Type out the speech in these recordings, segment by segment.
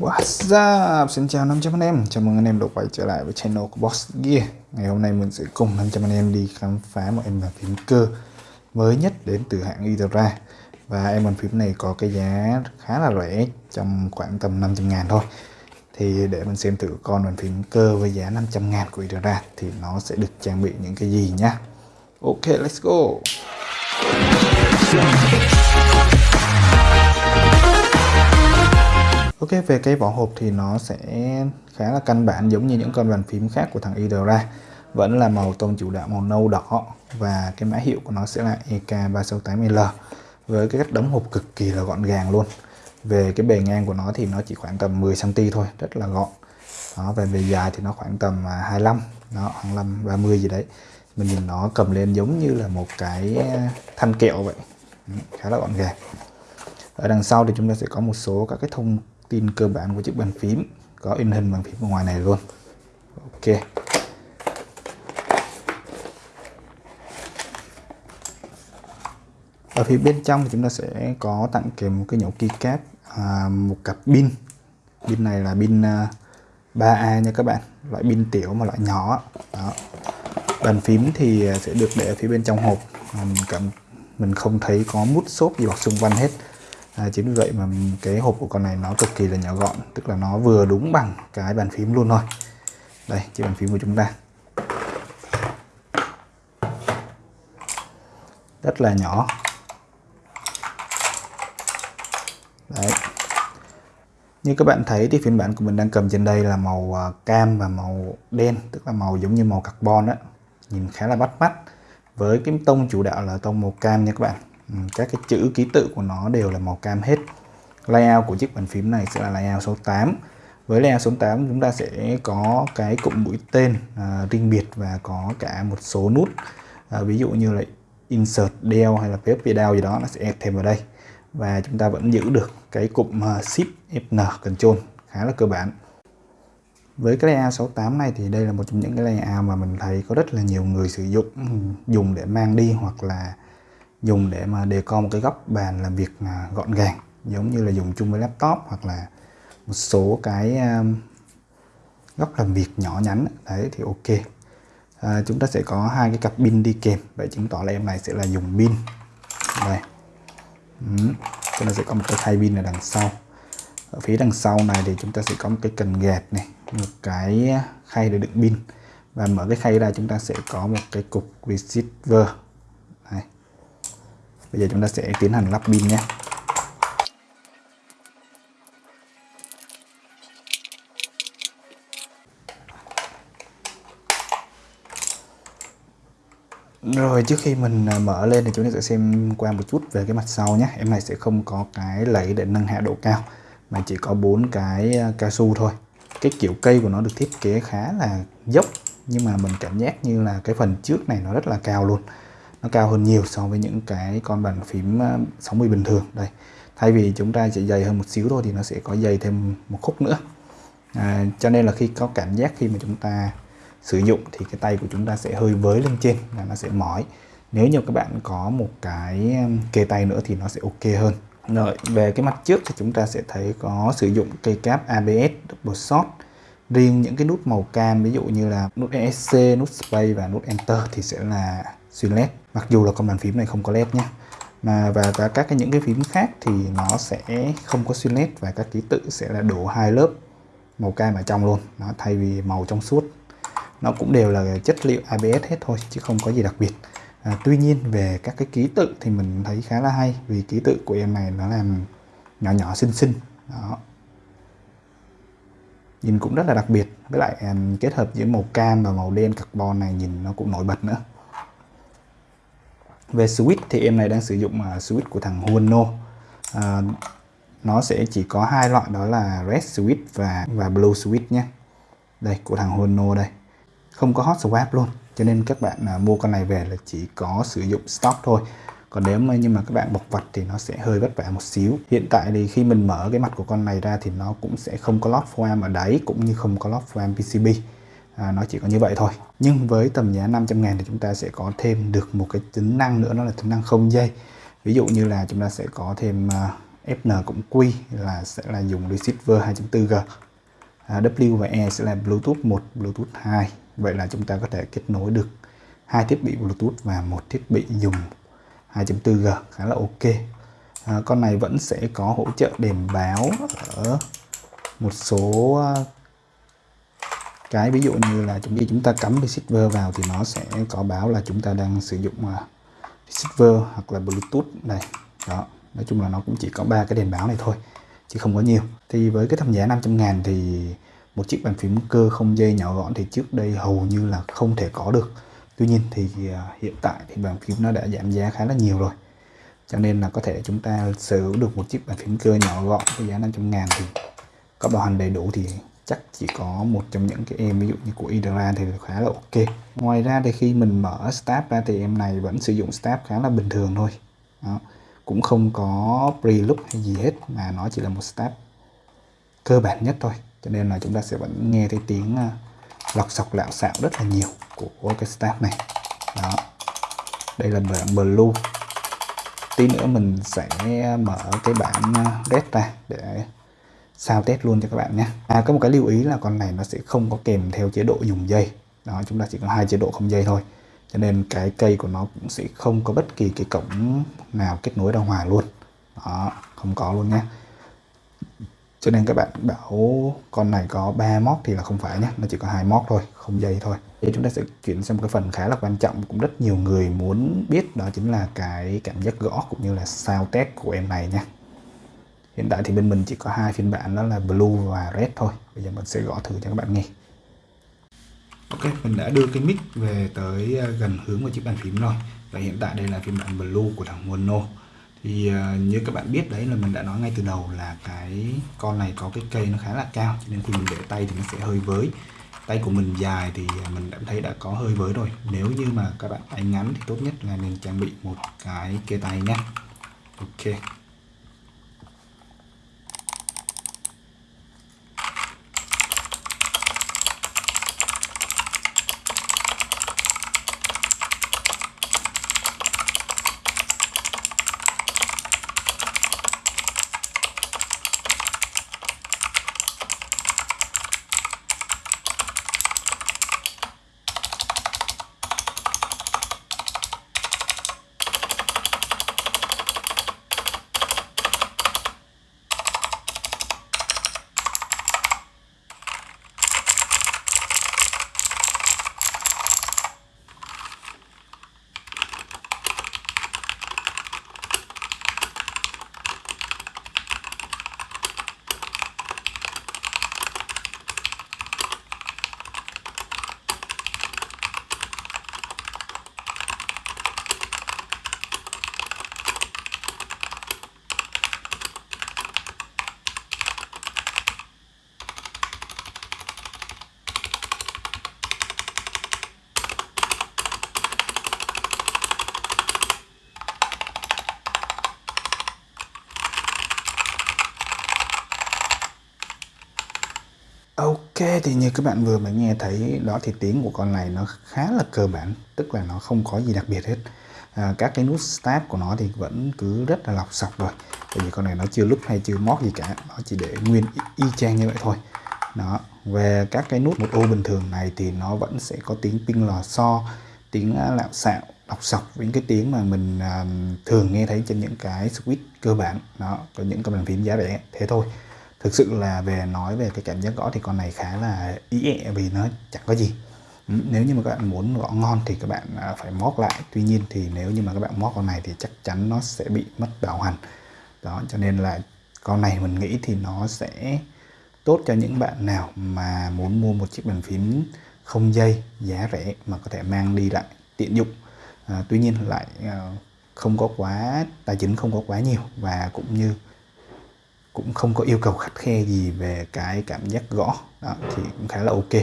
What's up? Xin chào 500 anh em. Chào mừng anh em đã quay trở lại với channel của Boss Gear. Ngày hôm nay mình sẽ cùng 500 anh em đi khám phá một em bàn phím cơ mới nhất đến từ hãng Itera Và em bàn phím này có cái giá khá là rẻ trong khoảng tầm 500 ngàn thôi. Thì để mình xem thử con bàn phím cơ với giá 500 ngàn của Itera thì nó sẽ được trang bị những cái gì nhá. Ok, let's go. Ok về cái vỏ hộp thì nó sẽ khá là căn bản giống như những con bàn phím khác của thằng Idra vẫn là màu tông chủ đạo màu nâu đỏ và cái mã hiệu của nó sẽ là EK368L với cái cách đóng hộp cực kỳ là gọn gàng luôn. Về cái bề ngang của nó thì nó chỉ khoảng tầm 10cm thôi rất là gọn. Đó, về bề dài thì nó khoảng tầm 25 nó 25 30 gì đấy. Mình nhìn nó cầm lên giống như là một cái à, thanh kẹo vậy. Ừ, khá là gọn gàng. Ở đằng sau thì chúng ta sẽ có một số các cái thông tin cơ bản của chiếc bàn phím có in hình bàn phím ở ngoài này luôn. Ok. Ở phía bên trong thì chúng ta sẽ có tặng kèm một cái nhổ keycap à, một cặp pin. Pin này là pin à, 3A nha các bạn loại pin tiểu mà loại nhỏ. Đó. bàn phím thì à, sẽ được để ở phía bên trong hộp. Mình cảm mình không thấy có mút xốp gì bọc xung quanh hết à, chính vì vậy mà cái hộp của con này nó cực kỳ là nhỏ gọn tức là nó vừa đúng bằng cái bàn phím luôn thôi. Đây chiếc bàn phím của chúng ta. Rất là nhỏ. Đấy. Như các bạn thấy thì phiên bản của mình đang cầm trên đây là màu à, cam và màu đen tức là màu giống như màu carbon đó nhìn khá là bắt mắt. Với cái tông chủ đạo là tông màu cam nha các bạn các cái chữ ký tự của nó đều là màu cam hết. Layout của chiếc bàn phím này sẽ là layout số 8 với layout số 8 chúng ta sẽ có cái cụm mũi tên à, riêng biệt và có cả một số nút. À, ví dụ như là insert del hay là PSP del gì đó nó sẽ thêm vào đây. Và chúng ta vẫn giữ được cái cụm uh, shift Fn control khá là cơ bản. Với cái layout 68 này thì đây là một trong những cái layout mà mình thấy có rất là nhiều người sử dụng ừ, dùng để mang đi hoặc là dùng để mà đề co một cái góc bàn làm việc à, gọn gàng giống như là dùng chung với laptop hoặc là một số cái à, góc làm việc nhỏ nhắn. Đấy thì ok. À, chúng ta sẽ có hai cái cặp pin đi kèm. Vậy chứng tỏ là em này sẽ là dùng pin. Đây. Ừ. chúng ta sẽ có một cái thay pin ở đằng sau. Ở phía đằng sau này thì chúng ta sẽ có một cái cần gạt này một cái khay để đựng pin. Và mở cái khay ra chúng ta sẽ có một cái cục receiver bây giờ chúng ta sẽ tiến hành lắp pin nhé. Rồi, trước khi mình à, mở lên thì chúng ta sẽ xem qua một chút về cái mặt sau nhé. Em này sẽ không có cái lẫy để nâng hạ độ cao, Mà chỉ có bốn cái à, cao su thôi. Cái kiểu cây của nó được thiết kế khá là dốc, Nhưng mà mình cảm giác như là cái phần trước này nó rất là cao luôn nó cao hơn nhiều so với những cái con bàn phím ờ, 60 bình thường. Đây thay vì chúng ta chỉ dày hơn một xíu thôi thì nó sẽ có dày thêm một khúc nữa. À, cho nên là khi có cảm giác khi mà chúng ta sử dụng thì cái tay của chúng ta sẽ hơi với lên trên là nó sẽ mỏi. Nếu như các bạn có một cái ờ, kê tay nữa thì nó sẽ ok hơn. Rồi về cái mặt trước thì chúng ta sẽ thấy có sử dụng cây cáp ABS double shot. Riêng những cái nút màu cam ví dụ như là nút ESC, nút space và nút enter thì sẽ là xuyên led mặc dù là con bàn phím này không có led nhé mà và, và các cái những cái phím khác thì nó sẽ không có xuyên led và các ký tự sẽ là đổ hai lớp màu cam ở trong luôn. Nó thay vì màu trong suốt. Nó cũng đều là chất liệu ABS hết thôi chứ không có gì đặc biệt. À, tuy nhiên về các cái ký tự thì mình thấy khá là hay vì ký tự của em này nó làm nhỏ nhỏ xinh xinh. Đó. Nhìn cũng rất là đặc biệt. Với lại à, kết hợp giữa màu cam và màu đen carbon này nhìn nó cũng nổi bật nữa về switch thì em này đang sử dụng uh, switch của thằng Huono uh, à, nó sẽ chỉ có hai loại đó là red switch và và blue switch nhé. Đây của thằng Huono đây. Không có hot swap luôn cho nên các bạn à, mua con này về là chỉ có sử dụng stock thôi. Còn nếu mà nhưng mà các bạn bọc vặt thì nó sẽ hơi vất vả một xíu. Hiện tại thì khi mình mở cái mặt của con này ra thì nó cũng sẽ không có lót foam ở đáy cũng như không có lót foam PCB à, nó chỉ có như vậy thôi. Nhưng với tầm giá 500 ngàn thì chúng ta sẽ có thêm được một cái tính năng nữa đó là tính năng không dây. Ví dụ như là chúng ta sẽ có thêm à, uh, FN cũng Q là sẽ là dùng receiver 2.4G à, W và E sẽ là Bluetooth 1 Bluetooth 2 vậy là chúng ta có thể kết nối được hai thiết bị Bluetooth và một thiết bị dùng 2.4G khá là ok. À, con này vẫn sẽ có hỗ trợ đèn báo ở một số à, cái ví dụ như là chúng khi chúng ta cắm receiver vào thì nó sẽ có báo là chúng ta đang sử dụng à, receiver hoặc là bluetooth này. Đó, nói chung là nó cũng chỉ có ba cái đèn báo này thôi, chứ không có nhiều. Thì với cái tầm giá 500 ngàn thì một chiếc bàn phím cơ không dây nhỏ gọn thì trước đây hầu như là không thể có được. Tuy nhiên thì à, hiện tại thì bàn phím nó đã giảm giá khá là nhiều rồi. Cho nên là có thể chúng ta sở hữu được một chiếc bàn phím cơ nhỏ gọn với giá 500 ngàn thì có bảo hành đầy đủ thì chắc chỉ có một trong những cái em, ví dụ như của Idra thì khá là ok. Ngoài ra thì khi mình mở stab ra thì em này vẫn sử dụng stab khá là bình thường thôi. Đó. cũng không có preloop hay gì hết, mà nó chỉ là một stab cơ bản nhất thôi. Cho nên là chúng ta sẽ vẫn nghe thấy tiếng à, lọc sọc lạo xạo rất là nhiều của cái stab này. Đó. Đây là bản blue. Tí nữa mình sẽ à, mở cái bản à, red ra để sao test luôn cho các bạn nhé. À có một cái lưu ý là con này nó sẽ không có kèm theo chế độ dùng dây. Đó, chúng ta chỉ có hai chế độ không dây thôi. Cho nên cái cây của nó cũng sẽ không có bất kỳ cái cổng nào kết nối ra ngoài luôn. Đó, không có luôn nhé. Cho nên các bạn bảo con này có 3 móc thì là không phải nhé. Nó chỉ có hai móc thôi, không dây thôi. Thì chúng ta sẽ chuyển sang một cái phần khá là quan trọng cũng rất nhiều người muốn biết, đó chính là cái cảm giác gõ cũng như là sao test của em này nha hiện tại thì bên mình chỉ có hai phiên bản đó là blue và red thôi. Bây giờ mình sẽ gõ thử cho các bạn nghe. Ok mình đã đưa cái mic về tới ờ, gần hướng của chiếc bàn phím rồi. Và hiện tại đây là phiên bản blue của thằng mono. Thì uh, như các bạn biết đấy là mình đã nói ngay từ đầu là cái con này có cái cây nó khá là cao cho nên khi mình để tay thì nó sẽ hơi với. Tay của mình dài thì ờ, mình đã thấy đã có hơi với rồi. Nếu như mà các bạn tay ngắn thì tốt nhất là nên trang bị một cái kê tay nhé ok. Ok thì như các bạn vừa mới nghe thấy đó thì tiếng của con này nó khá là cơ bản tức là nó không có gì đặc biệt hết. À, các cái nút start của nó thì vẫn cứ rất là lọc sọc rồi. Bởi vì con này nó chưa lúc hay chưa mót gì cả nó chỉ để nguyên y, y chang như vậy thôi. Đó về các cái nút một ô bình thường này thì nó vẫn sẽ có tiếng pin lò xo tiếng à, lạo xạo đọc sọc những cái tiếng mà mình uh, thường nghe thấy trên những cái switch cơ bản. Đó có những cái bàn phím giá rẻ thế thôi thực sự là về nói về cái cảm giác gõ thì con này khá là ý ẹ vì nó chẳng có gì. Ừ, nếu như mà các bạn muốn gõ ngon thì các bạn à, phải mót lại. Tuy nhiên thì nếu như mà các bạn mót con này thì chắc chắn nó sẽ bị mất bảo hành. Đó cho nên là con này mình nghĩ thì nó sẽ tốt cho những bạn nào mà muốn mua một chiếc bàn phím không dây giá rẻ mà có thể mang đi lại tiện dụng. À, tuy nhiên lại à, không có quá tài chính không có quá nhiều và cũng như cũng không có yêu cầu khắt khe gì về cái cảm giác gõ. Đó, thì cũng khá là ok.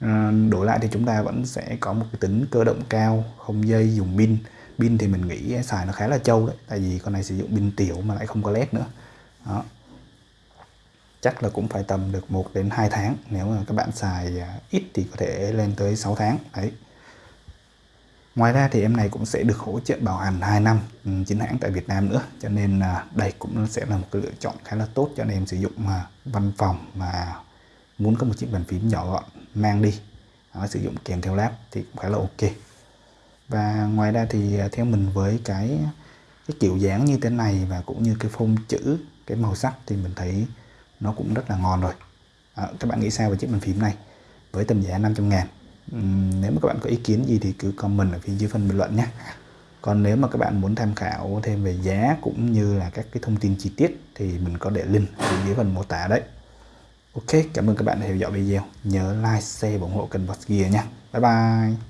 À, đổi lại thì chúng ta vẫn sẽ có một cái tính cơ động cao không dây dùng pin. Pin thì mình nghĩ xài nó khá là trâu đấy tại vì con này sử dụng pin tiểu mà lại không có led nữa. Đó. Chắc là cũng phải tầm được 1 đến 2 tháng. Nếu mà các bạn xài à, ít thì có thể lên tới 6 tháng. Đấy. Ngoài ra thì em này cũng sẽ được hỗ trợ bảo hành 2 năm ừ, chính hãng tại Việt Nam nữa. Cho nên à, đây cũng sẽ là một cái lựa chọn khá là tốt cho anh em sử dụng mà văn phòng mà muốn có một chiếc bàn phím nhỏ gọn mang đi đó, sử dụng kèm theo lab thì cũng khá là ok. Và ngoài ra thì à, theo mình với cái cái kiểu dáng như thế này và cũng như cái phông chữ cái màu sắc thì mình thấy nó cũng rất là ngon rồi. À, các bạn nghĩ sao về chiếc bàn phím này? Với tầm giá 500 ngàn uhm, nếu mà các bạn có ý kiến gì thì cứ comment ở phía dưới phần bình luận nhé còn nếu mà các bạn muốn tham khảo thêm về giá cũng như là các cái thông tin chi tiết thì mình có để link ở dưới phần mô tả đấy Ok, cảm ơn các bạn đã theo dõi video. Nhớ like, share và ủng hộ kênh Boss Gear nha. Bye bye.